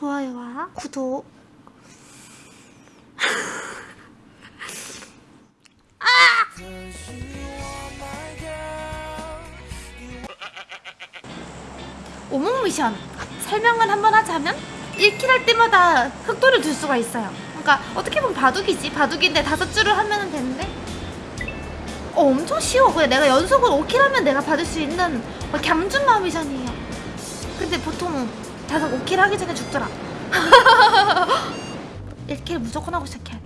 좋아요와 구독. 오목 미션. 설명을 한번 하자면 1킬 할 때마다 흑도를 줄 수가 있어요. 그러니까 어떻게 보면 바둑이지. 바둑인데 다섯 줄을 하면 되는데. 어 엄청 쉬워. 그냥 내가 연속으로 5킬 하면 내가 받을 수 있는 뭐 갬준 마 미션이에요. 근데 보통 다섯 5킬 하기 전에 죽더라. 1킬 무조건 하고 시작해야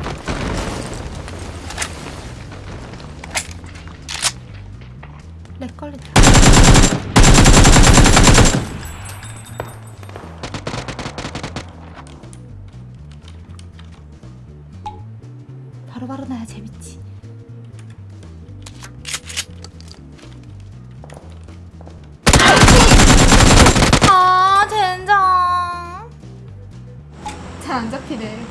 돼렉 걸린다. 바로바로 나야 재밌지 잘안 잡히네.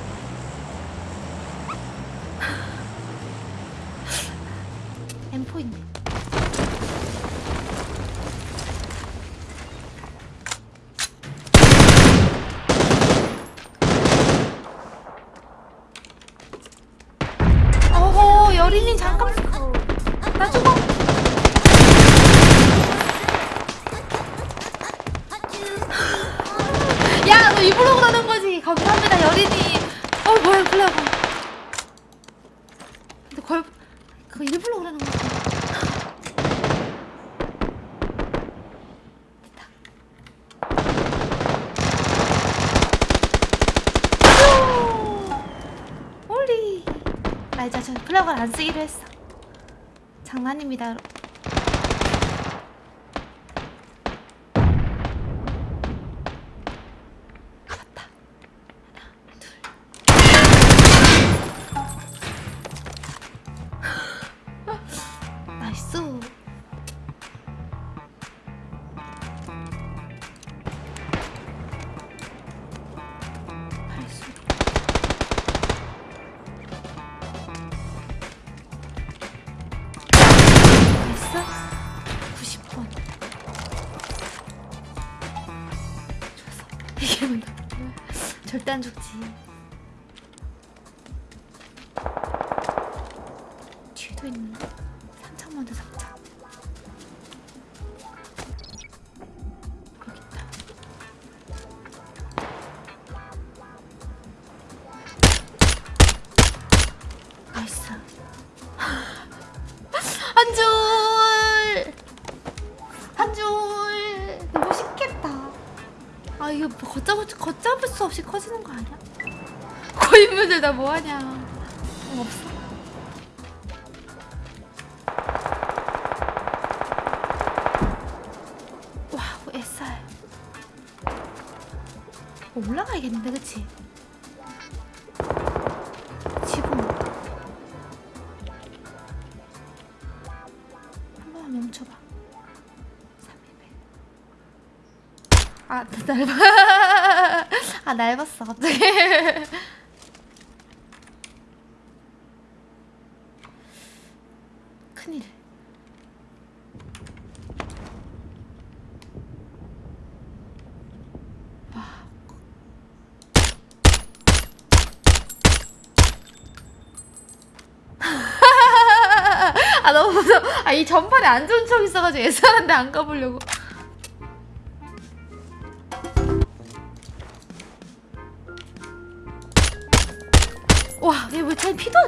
엠포인데 어허 여린이 잠깐 나 죽어 야 너 입으로 그러는 거지 감사합니다 여린이 어 뭐야 플레어가 근데 걸 그거 일부러 그러는 거지 됐다 오! 홀리 나 이제 저 플레어가 안 쓰기로 했어. 장난입니다 여러분 이게 뭔가 절대 안 죽지. 뒤에도 있네. 상창 먼저 잡자. 여기 있다. 나이스 이거 뭐 걷잡을, 걷잡을 수 없이 커지는 거 아니야? 고인물들 나 뭐하냐 어, 없어 와우 SR 어, 올라가야겠는데 그치? 300. 아 아 넓었어 갑자기. 큰일. 와아 너무 무서워. 아이 전판에 안 좋은 척 있어가지고 애써는데 안 가보려고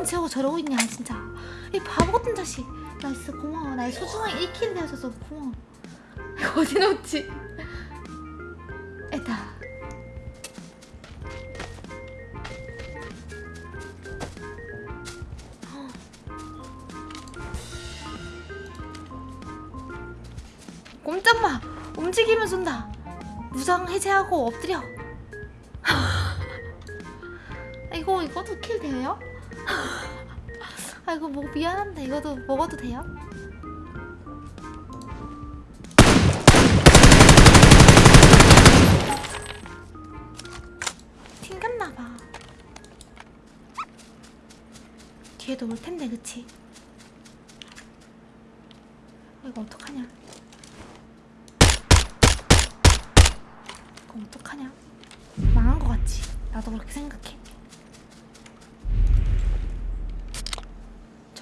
채우고 저러고 있냐 진짜. 이 바보 같은 자식. nice 고마워. 나의 소중한 1 kill 되어줘서 고마워. 이거 어디 놓지? 에다. 꼼짝마. 움직이면 쏜다. 무장 해제하고 엎드려. 아, 이거 이것도 킬 돼요? 아 이거 뭐 미안한데 이것도 먹어도 돼요? 튕겼나봐 뒤에도 올 텐데 그치? 이거 어떡하냐? 이거 어떡하냐? 망한 것 나도 그렇게 생각해.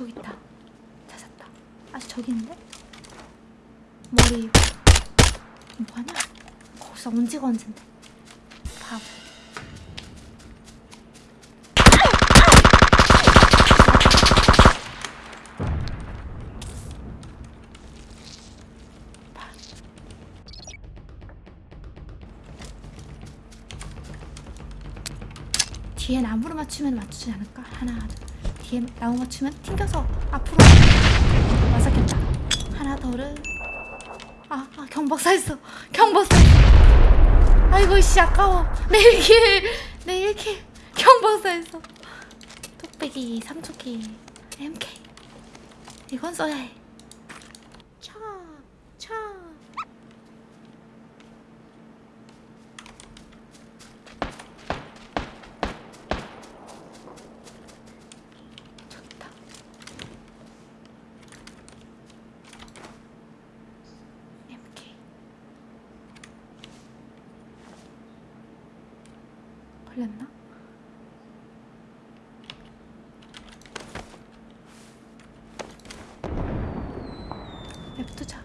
저기 있다. 찾았다. 아직 저기 있는데? 머리 뭐하냐? 거기서 언제가 언젠데? 바보. 뒤에 나무를 맞추면 맞추지 않을까? 하나, 둘. 뒤에 나무 맞추면 튕겨서 앞으로 맞았겠다. 하나 더를. 아, 아 경박사 했어. 경박사. 아이고 씨 아까워. 내 1킬. 내 1킬. 경박사 했어. 뚝배기, 삼초기, MK. 이건 써야 해. 차, 차. 좋다. MK. 걸렸나? 냅두자.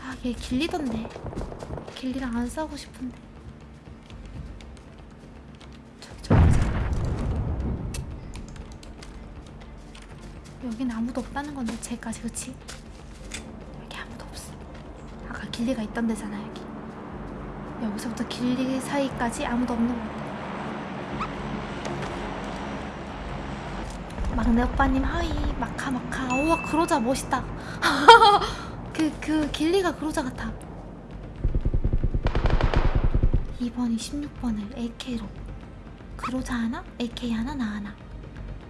아, 얘 길리던데. 길리랑 안 싸우고 싶은데. 저기 저기. 여긴 아무도 없다는 건데 쟤까지 그치? 여기 아무도 없어. 아까 길리가 있던 데잖아 여기. 여기서부터 길리 사이까지 아무도 없는 것같아. 막내 오빠님 하이 마카 마카 우와 그로자 멋있다. 그 그 길리가 그로자 같아. 2번이 16번을 AK로 그로자 하나 AK 하나 나 하나.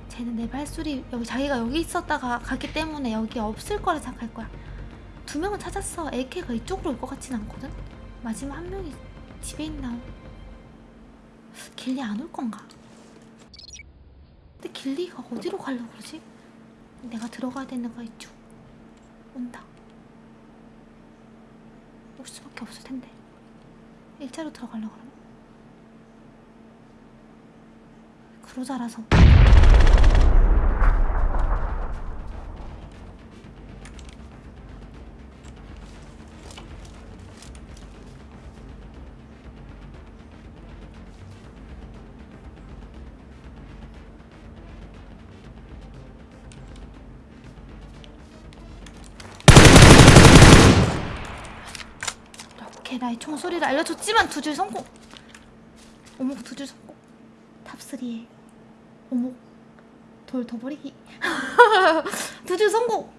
쟤는 내 발소리 여기 자기가 여기 있었다가 갔기 때문에 여기 없을 거라 생각할 거야. 두 명은 찾았어. AK가 이쪽으로 올 것 같진 않거든. 마지막 한 명이 집에 있나? 길리 안 올 건가? 길리가 어디로 가려고 그러지? 내가 들어가야 되는 거 이쪽. 온다. 올 수밖에 없을 텐데. 일자로 들어가려고 그러나? 그로자라서. 게 나의 총소리를 알려줬지만 두 줄 성공. 오목 두 줄 성공. 탑3에 오목 돌 더 버리기. 두 줄 성공.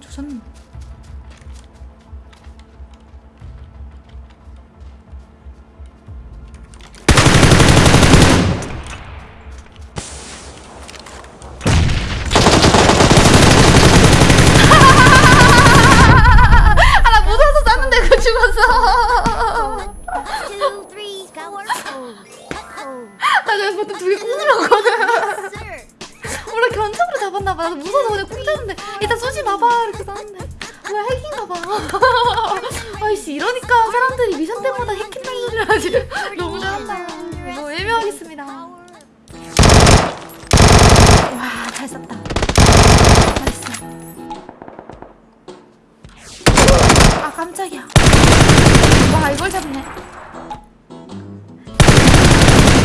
조선 깜짝이야. 와 이걸 잡네.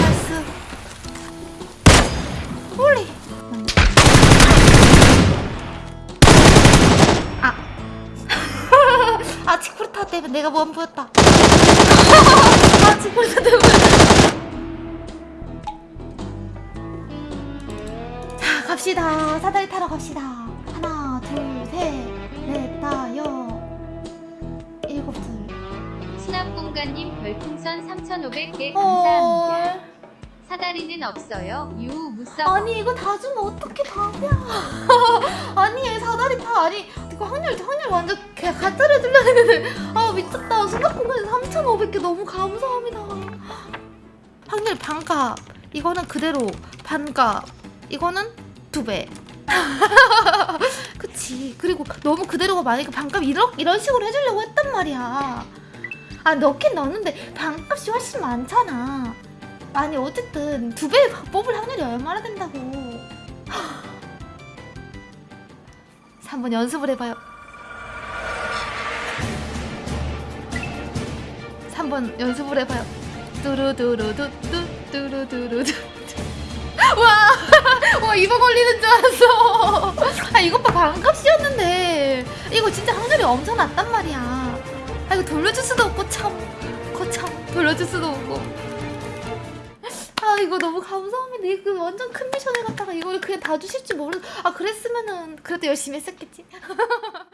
나이스. 홀리. 아. 아 치쿠르타 때문에 내가 보였다. 아 치쿠르타 때문에. 자 갑시다. 사다리 타러 갑시다. 하나 둘셋넷 다여 수납공간님 별풍선 3,500개 감사합니다. 헐. 사다리는 없어요. 유 무서. 아니 이거 다 주면 어떻게 답이야 아니 얘 사다리 타 아니 이거 확률 확률 완전 개 가짜를 들려는데. 아 미쳤다. 수납 공간에 3,500개 너무 감사합니다. 확률 반값 이거는 그대로 반값 이거는 두 배. 그치. 그리고 너무 그대로가 많으니까 반값 이런, 이런 식으로 해주려고 했단 말이야 아 넣긴 넣는데 반값이 훨씬 많잖아. 아니 어쨌든 두 배 뽑을 확률이 얼마나 된다고. 3번 연습을 해봐요. 3번 연습을 해봐요. 뚜루두루두뚜 뚜루두루두 와, 와 이거 걸리는 줄 알았어. 아 이것 봐 반값이었는데. 이거 진짜 확률이 엄청 낮단 말이야 아 이거 돌려줄 수도 없고 참. 거참 돌려줄 수도 없고. 아 이거 너무 감사합니다. 이거 완전 큰 미션을 갖다가 이걸 그냥 다 주실 줄 모르 아 그랬으면은 그래도 열심히 했었겠지